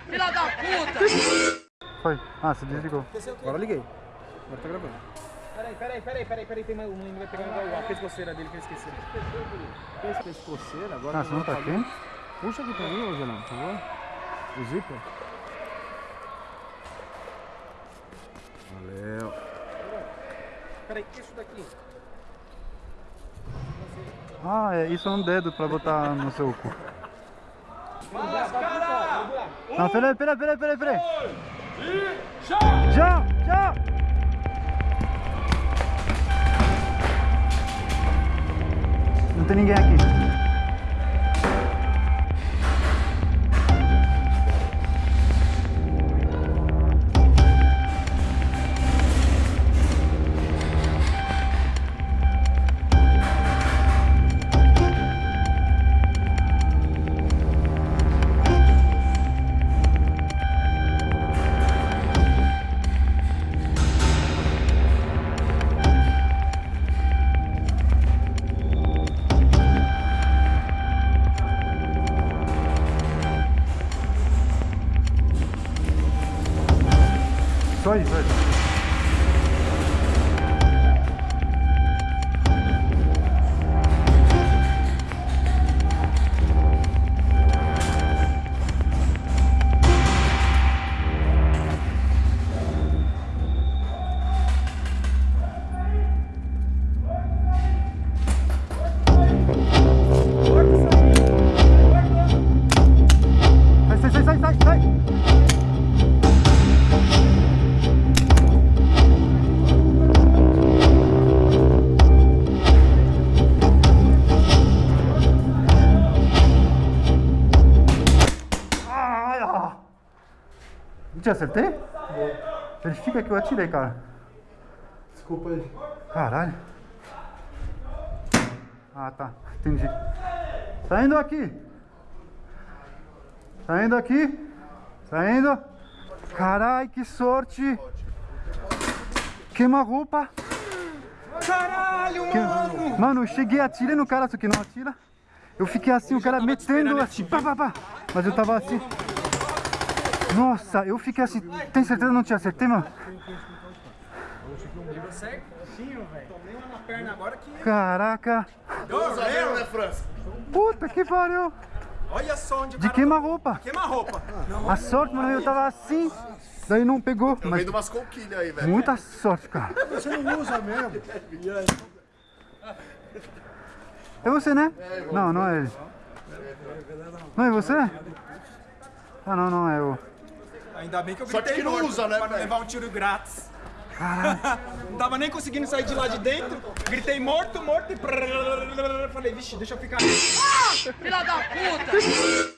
Filha da puta! Foi. Ah, você desligou. Agora liguei. Agora tá gravando. Peraí, peraí, peraí, peraí, peraí. Tem mais um menino vai pegar a pescoceira dele que eu esqueci. Pescoceira? Agora Ah, você não tá quente? Puxa aqui pra mim, ô Gelão, por favor. O zíper. Valeu. Peraí, que é isso daqui? Ah, é, isso é um dedo pra botar no seu cu. Não, peraí, peraí, peraí, peraí, peraí. Já, já. Não tem ninguém aqui. Só isso, só isso. Não te acertei? Verifica que eu atirei, cara. Desculpa aí. Caralho. Ah, tá. Entendi. Saindo aqui. Saindo aqui. Saindo. Caralho, que sorte. Queima-roupa. Caralho, Que- Mano, eu cheguei, atirei no cara, só que não atira. Eu fiquei assim, o cara metendo assim, pá, pá, pá. Mas eu tava assim. Nossa, eu fiquei assim. Tem certeza que não te acertei, mano? Certinho, velho. Tomei uma na perna agora que. Caraca. Doeu, né, França? Puta que pariu. Olha só onde De queima-roupa. Queima roupa. A sorte, mano, eu tava assim. Daí não pegou. Eu Mas vendo umas conquilhas aí, velho. muita sorte, cara. Você não usa mesmo. É você, né? Não, não é ele. Não é você? Ah, não, não é eu. Ainda bem que eu Sorte gritei que não morto usa, né, pra não levar um tiro grátis. não tava nem conseguindo sair de lá de dentro. Gritei morto, morto e. Falei, vixe, deixa eu ficar. Filha da puta!